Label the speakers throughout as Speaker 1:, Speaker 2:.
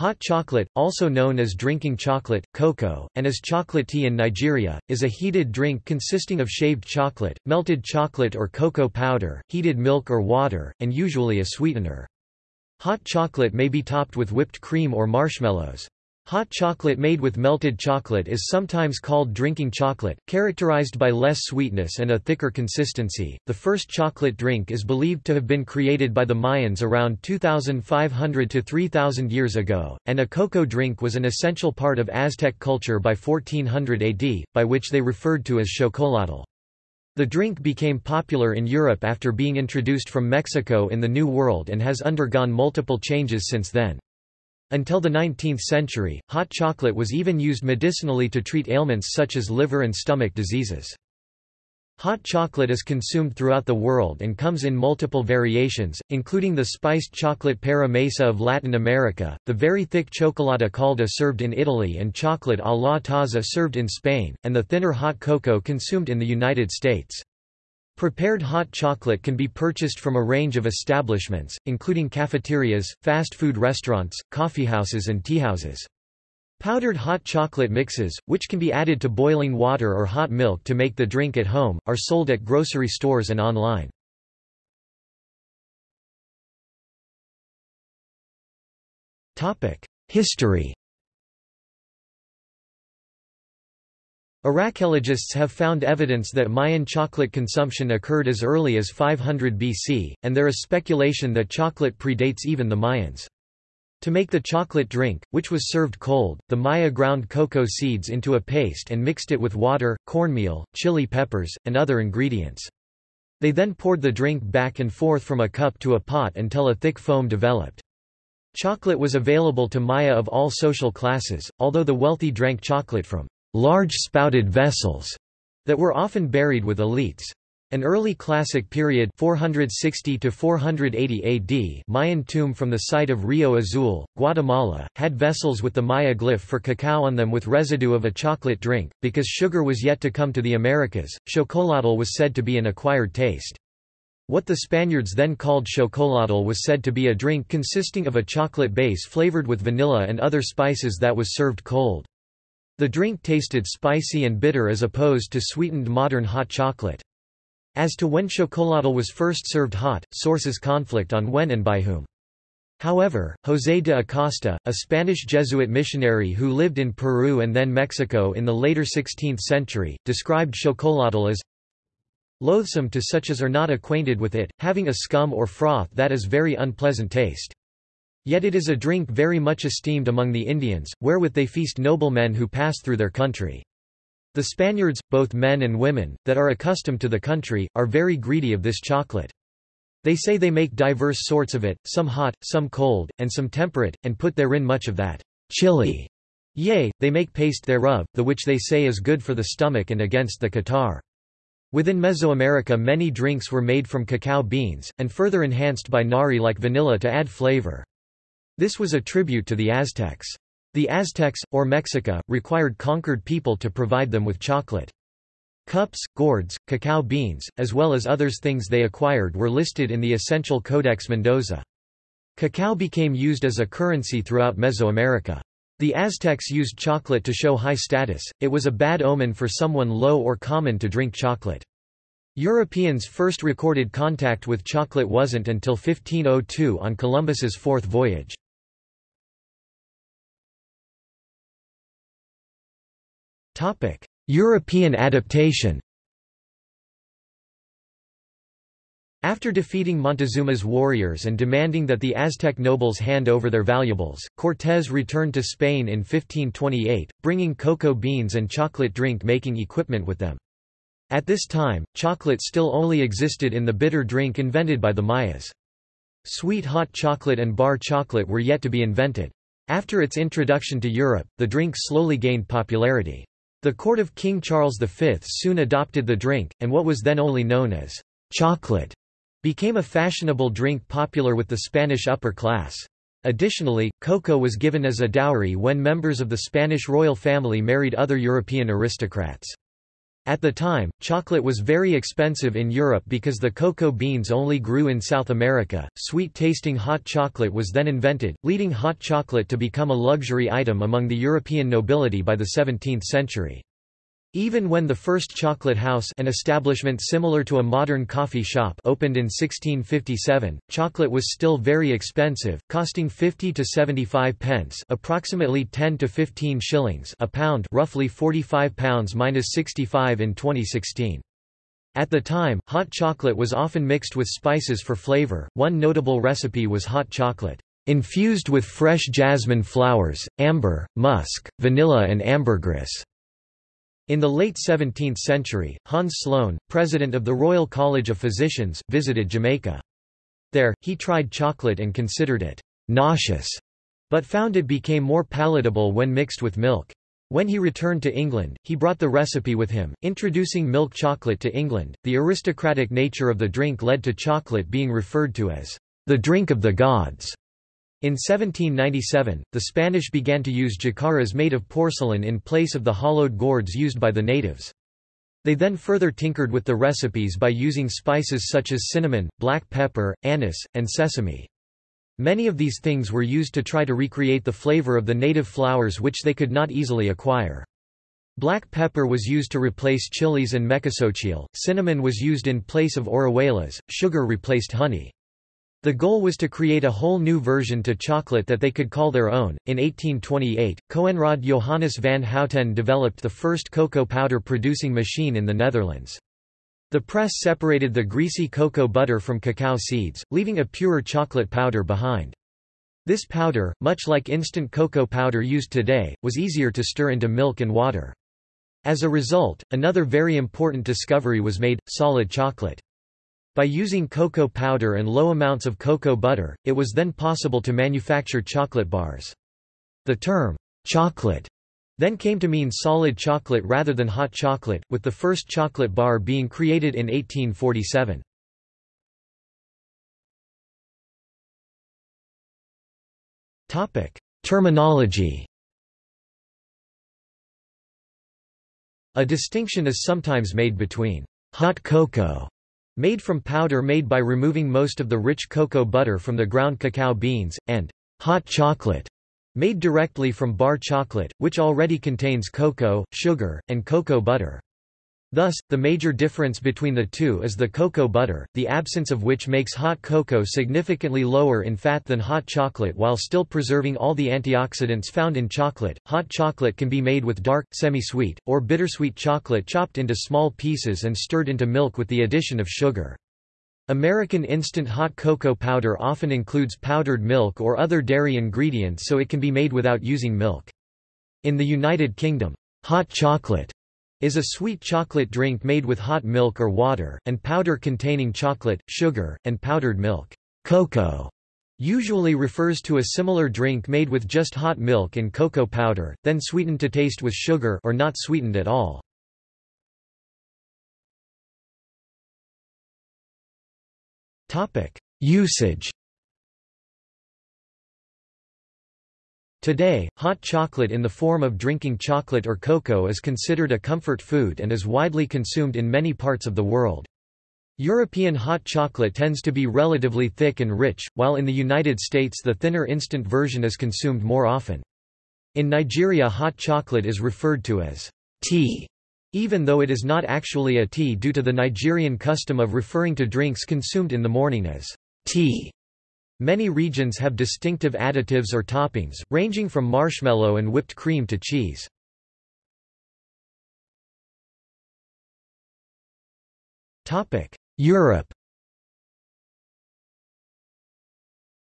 Speaker 1: Hot chocolate, also known as drinking chocolate, cocoa, and as chocolate tea in Nigeria, is a heated drink consisting of shaved chocolate, melted chocolate or cocoa powder, heated milk or water, and usually a sweetener. Hot chocolate may be topped with whipped cream or marshmallows. Hot chocolate made with melted chocolate is sometimes called drinking chocolate, characterized by less sweetness and a thicker consistency. The first chocolate drink is believed to have been created by the Mayans around 2500 to 3000 years ago, and a cocoa drink was an essential part of Aztec culture by 1400 AD, by which they referred to as chocolatl. The drink became popular in Europe after being introduced from Mexico in the New World and has undergone multiple changes since then. Until the 19th century, hot chocolate was even used medicinally to treat ailments such as liver and stomach diseases. Hot chocolate is consumed throughout the world and comes in multiple variations, including the spiced chocolate para mesa of Latin America, the very thick cioccolata calda served in Italy and chocolate a la taza served in Spain, and the thinner hot cocoa consumed in the United States. Prepared hot chocolate can be purchased from a range of establishments, including cafeterias, fast food restaurants, coffeehouses and teahouses. Powdered hot chocolate mixes, which can be added to boiling water or hot milk to make the drink at home, are sold at grocery stores and online. History Archaeologists have found evidence that Mayan chocolate consumption occurred as early as 500 BC, and there is speculation that chocolate predates even the Mayans. To make the chocolate drink, which was served cold, the Maya ground cocoa seeds into a paste and mixed it with water, cornmeal, chili peppers, and other ingredients. They then poured the drink back and forth from a cup to a pot until a thick foam developed. Chocolate was available to Maya of all social classes, although the wealthy drank chocolate from large spouted vessels that were often buried with elites. An early classic period 460 to 480 AD Mayan tomb from the site of Rio Azul, Guatemala, had vessels with the Maya glyph for cacao on them with residue of a chocolate drink. Because sugar was yet to come to the Americas, chocolatl was said to be an acquired taste. What the Spaniards then called chocolatl was said to be a drink consisting of a chocolate base flavored with vanilla and other spices that was served cold. The drink tasted spicy and bitter as opposed to sweetened modern hot chocolate. As to when chocolatl was first served hot, sources conflict on when and by whom. However, José de Acosta, a Spanish Jesuit missionary who lived in Peru and then Mexico in the later 16th century, described chocolatl as loathsome to such as are not acquainted with it, having a scum or froth that is very unpleasant taste. Yet it is a drink very much esteemed among the Indians, wherewith they feast noblemen who pass through their country. The Spaniards, both men and women, that are accustomed to the country, are very greedy of this chocolate. They say they make diverse sorts of it, some hot, some cold, and some temperate, and put therein much of that chili. Yea, they make paste thereof, the which they say is good for the stomach and against the catarrh. Within Mesoamerica many drinks were made from cacao beans, and further enhanced by nari like vanilla to add flavor. This was a tribute to the Aztecs. The Aztecs, or Mexica, required conquered people to provide them with chocolate. Cups, gourds, cacao beans, as well as others things they acquired were listed in the essential Codex Mendoza. Cacao became used as a currency throughout Mesoamerica. The Aztecs used chocolate to show high status, it was a bad omen for someone low or common to drink chocolate. Europeans' first recorded contact with chocolate wasn't until 1502 on Columbus's fourth voyage. European adaptation After defeating Montezuma's warriors and demanding that the Aztec nobles hand over their valuables, Cortés returned to Spain in 1528, bringing cocoa beans and chocolate drink-making equipment with them. At this time, chocolate still only existed in the bitter drink invented by the Mayas. Sweet hot chocolate and bar chocolate were yet to be invented. After its introduction to Europe, the drink slowly gained popularity. The court of King Charles V soon adopted the drink, and what was then only known as chocolate became a fashionable drink popular with the Spanish upper class. Additionally, cocoa was given as a dowry when members of the Spanish royal family married other European aristocrats. At the time, chocolate was very expensive in Europe because the cocoa beans only grew in South America. Sweet tasting hot chocolate was then invented, leading hot chocolate to become a luxury item among the European nobility by the 17th century. Even when the first chocolate house an establishment similar to a modern coffee shop opened in 1657, chocolate was still very expensive, costing 50 to 75 pence approximately 10 to 15 shillings a pound roughly 45 pounds minus 65 in 2016. At the time, hot chocolate was often mixed with spices for flavor. One notable recipe was hot chocolate infused with fresh jasmine flowers, amber, musk, vanilla and ambergris. In the late 17th century, Hans Sloane, president of the Royal College of Physicians, visited Jamaica. There, he tried chocolate and considered it nauseous, but found it became more palatable when mixed with milk. When he returned to England, he brought the recipe with him, introducing milk chocolate to England. The aristocratic nature of the drink led to chocolate being referred to as the drink of the gods. In 1797, the Spanish began to use jícaras made of porcelain in place of the hollowed gourds used by the natives. They then further tinkered with the recipes by using spices such as cinnamon, black pepper, anise, and sesame. Many of these things were used to try to recreate the flavor of the native flowers which they could not easily acquire. Black pepper was used to replace chilies and mecasuchil, cinnamon was used in place of orejuelas, sugar replaced honey. The goal was to create a whole new version to chocolate that they could call their own. In 1828, Coenraad Johannes van Houten developed the first cocoa powder producing machine in the Netherlands. The press separated the greasy cocoa butter from cacao seeds, leaving a purer chocolate powder behind. This powder, much like instant cocoa powder used today, was easier to stir into milk and water. As a result, another very important discovery was made, solid chocolate. By using cocoa powder and low amounts of cocoa butter, it was then possible to manufacture chocolate bars. The term, chocolate, then came to mean solid chocolate rather than hot chocolate, with the first chocolate bar being created in 1847. Terminology A distinction is sometimes made between hot cocoa Made from powder made by removing most of the rich cocoa butter from the ground cacao beans, and hot chocolate, made directly from bar chocolate, which already contains cocoa, sugar, and cocoa butter. Thus, the major difference between the two is the cocoa butter, the absence of which makes hot cocoa significantly lower in fat than hot chocolate while still preserving all the antioxidants found in chocolate. Hot chocolate can be made with dark, semi-sweet, or bittersweet chocolate chopped into small pieces and stirred into milk with the addition of sugar. American instant hot cocoa powder often includes powdered milk or other dairy ingredients so it can be made without using milk. In the United Kingdom, hot chocolate is a sweet chocolate drink made with hot milk or water, and powder containing chocolate, sugar, and powdered milk. Cocoa usually refers to a similar drink made with just hot milk and cocoa powder, then sweetened to taste with sugar or not sweetened at all. Usage Today, hot chocolate in the form of drinking chocolate or cocoa is considered a comfort food and is widely consumed in many parts of the world. European hot chocolate tends to be relatively thick and rich, while in the United States the thinner instant version is consumed more often. In Nigeria hot chocolate is referred to as tea, even though it is not actually a tea due to the Nigerian custom of referring to drinks consumed in the morning as tea. Many regions have distinctive additives or toppings, ranging from marshmallow and whipped cream to cheese. Europe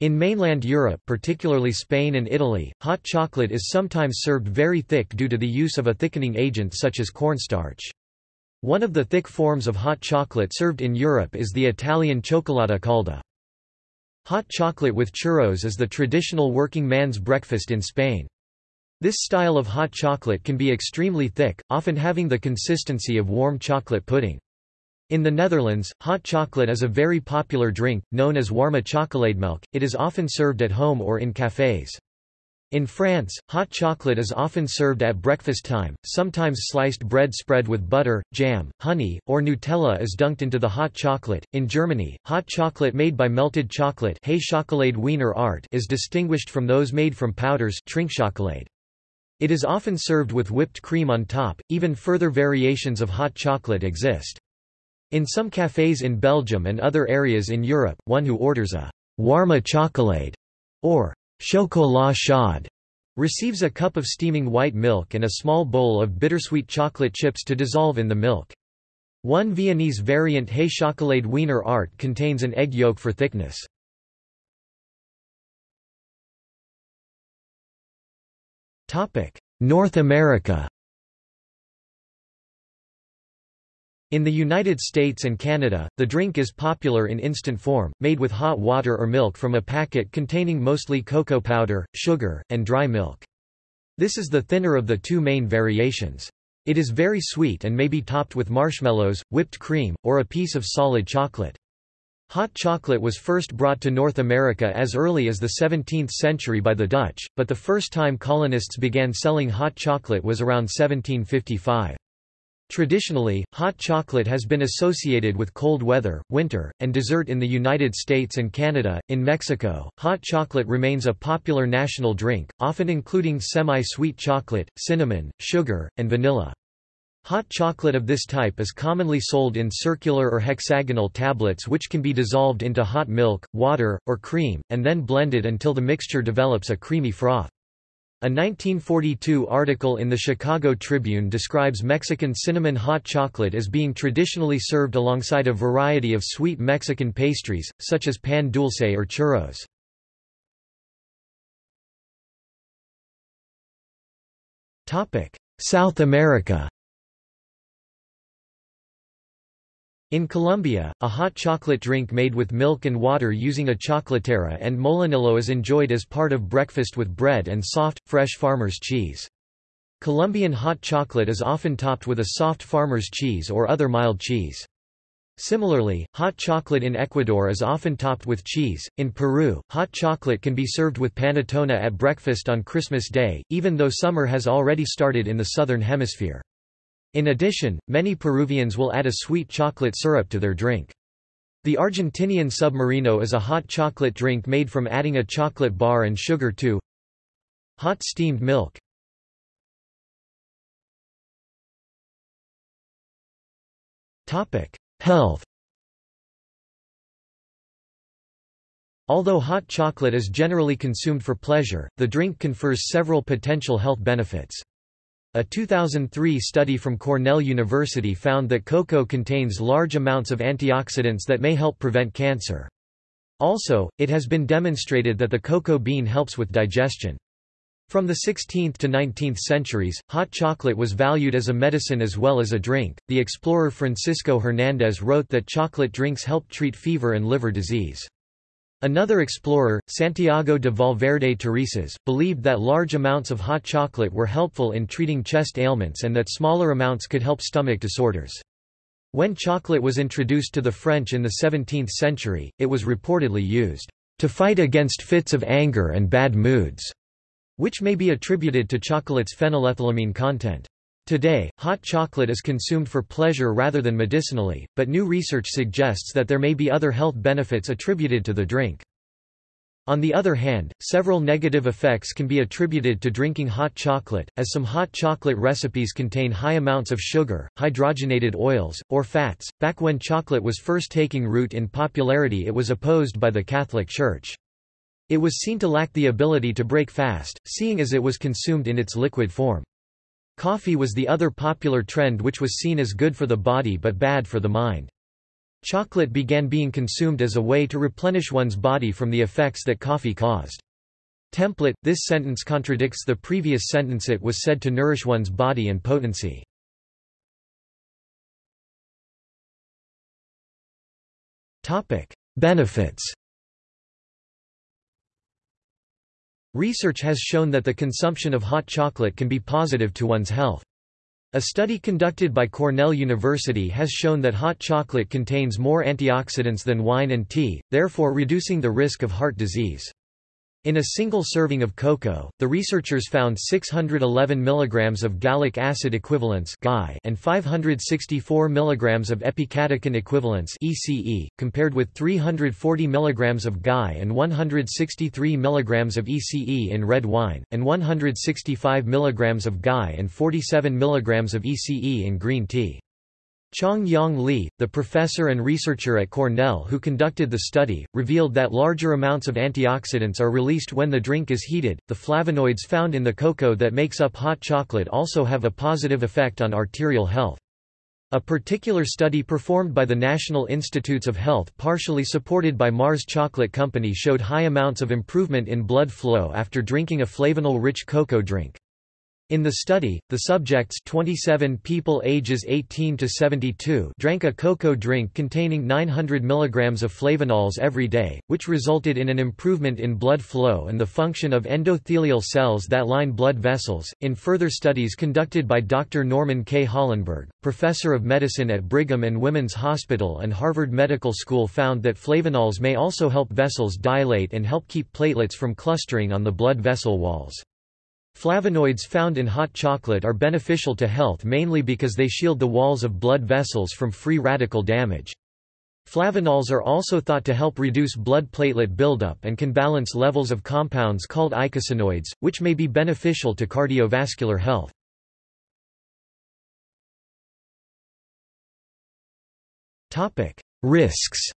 Speaker 1: In mainland Europe particularly Spain and Italy, hot chocolate is sometimes served very thick due to the use of a thickening agent such as cornstarch. One of the thick forms of hot chocolate served in Europe is the Italian cioccolata calda. Hot chocolate with churros is the traditional working man's breakfast in Spain. This style of hot chocolate can be extremely thick, often having the consistency of warm chocolate pudding. In the Netherlands, hot chocolate is a very popular drink, known as warme chocolademelk. It is often served at home or in cafés. In France, hot chocolate is often served at breakfast time, sometimes sliced bread spread with butter, jam, honey, or Nutella is dunked into the hot chocolate. In Germany, hot chocolate made by melted chocolate Wiener Art is distinguished from those made from powders Trinkschokolade. It is often served with whipped cream on top. Even further variations of hot chocolate exist. In some cafes in Belgium and other areas in Europe, one who orders a warme chocolade or chocolat chaud receives a cup of steaming white milk and a small bowl of bittersweet chocolate chips to dissolve in the milk. One Viennese variant Hey Chocolade Wiener Art contains an egg yolk for thickness. North America In the United States and Canada, the drink is popular in instant form, made with hot water or milk from a packet containing mostly cocoa powder, sugar, and dry milk. This is the thinner of the two main variations. It is very sweet and may be topped with marshmallows, whipped cream, or a piece of solid chocolate. Hot chocolate was first brought to North America as early as the 17th century by the Dutch, but the first time colonists began selling hot chocolate was around 1755. Traditionally, hot chocolate has been associated with cold weather, winter, and dessert in the United States and Canada. In Mexico, hot chocolate remains a popular national drink, often including semi-sweet chocolate, cinnamon, sugar, and vanilla. Hot chocolate of this type is commonly sold in circular or hexagonal tablets which can be dissolved into hot milk, water, or cream, and then blended until the mixture develops a creamy froth. A 1942 article in the Chicago Tribune describes Mexican cinnamon hot chocolate as being traditionally served alongside a variety of sweet Mexican pastries, such as pan dulce or churros. South America In Colombia, a hot chocolate drink made with milk and water using a chocolatera and molinillo is enjoyed as part of breakfast with bread and soft, fresh farmer's cheese. Colombian hot chocolate is often topped with a soft farmer's cheese or other mild cheese. Similarly, hot chocolate in Ecuador is often topped with cheese. In Peru, hot chocolate can be served with panettone at breakfast on Christmas Day, even though summer has already started in the southern hemisphere. In addition, many Peruvians will add a sweet chocolate syrup to their drink. The Argentinian submarino is a hot chocolate drink made from adding a chocolate bar and sugar to hot steamed milk. Health Although hot chocolate is generally consumed for pleasure, the drink confers several potential health benefits. A 2003 study from Cornell University found that cocoa contains large amounts of antioxidants that may help prevent cancer. Also, it has been demonstrated that the cocoa bean helps with digestion. From the 16th to 19th centuries, hot chocolate was valued as a medicine as well as a drink. The explorer Francisco Hernandez wrote that chocolate drinks help treat fever and liver disease. Another explorer, Santiago de Valverde Turices, believed that large amounts of hot chocolate were helpful in treating chest ailments and that smaller amounts could help stomach disorders. When chocolate was introduced to the French in the 17th century, it was reportedly used to fight against fits of anger and bad moods, which may be attributed to chocolate's phenylethylamine content. Today, hot chocolate is consumed for pleasure rather than medicinally, but new research suggests that there may be other health benefits attributed to the drink. On the other hand, several negative effects can be attributed to drinking hot chocolate, as some hot chocolate recipes contain high amounts of sugar, hydrogenated oils, or fats. Back when chocolate was first taking root in popularity, it was opposed by the Catholic Church. It was seen to lack the ability to break fast, seeing as it was consumed in its liquid form. Coffee was the other popular trend which was seen as good for the body but bad for the mind. Chocolate began being consumed as a way to replenish one's body from the effects that coffee caused. Template – This sentence contradicts the previous sentence it was said to nourish one's body and potency. Benefits Research has shown that the consumption of hot chocolate can be positive to one's health. A study conducted by Cornell University has shown that hot chocolate contains more antioxidants than wine and tea, therefore reducing the risk of heart disease. In a single serving of cocoa, the researchers found 611 mg of gallic acid equivalents and 564 mg of epicatechin equivalents ECE, compared with 340 mg of GAI and 163 mg of ECE in red wine, and 165 mg of GAI and 47 mg of ECE in green tea. Chang Yong Lee, the professor and researcher at Cornell who conducted the study, revealed that larger amounts of antioxidants are released when the drink is heated. The flavonoids found in the cocoa that makes up hot chocolate also have a positive effect on arterial health. A particular study performed by the National Institutes of Health partially supported by Mars Chocolate Company showed high amounts of improvement in blood flow after drinking a flavanol-rich cocoa drink. In the study, the subjects 27 people ages 18 to 72 drank a cocoa drink containing 900 mg of flavonols every day, which resulted in an improvement in blood flow and the function of endothelial cells that line blood vessels. In further studies conducted by Dr. Norman K. Hollenberg, professor of medicine at Brigham and Women's Hospital and Harvard Medical School found that flavonols may also help vessels dilate and help keep platelets from clustering on the blood vessel walls. Flavonoids found in hot chocolate are beneficial to health mainly because they shield the walls of blood vessels from free radical damage. Flavonols are also thought to help reduce blood platelet buildup and can balance levels of compounds called eicosanoids, which may be beneficial to cardiovascular health. Risks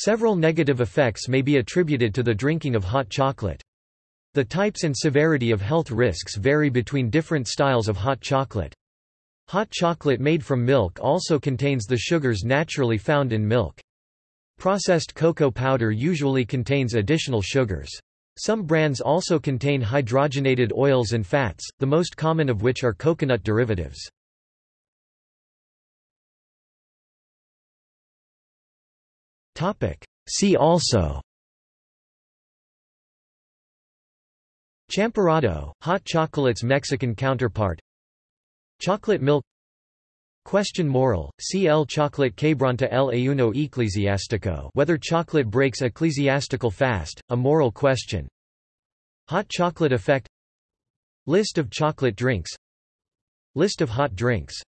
Speaker 1: Several negative effects may be attributed to the drinking of hot chocolate. The types and severity of health risks vary between different styles of hot chocolate. Hot chocolate made from milk also contains the sugars naturally found in milk. Processed cocoa powder usually contains additional sugars. Some brands also contain hydrogenated oils and fats, the most common of which are coconut derivatives. See also. Champurrado, hot chocolate's Mexican counterpart. Chocolate milk. Question moral, El chocolate quebranta el ayuno eclesiástico whether chocolate breaks ecclesiastical fast, a moral question. Hot chocolate effect. List of chocolate drinks. List of hot drinks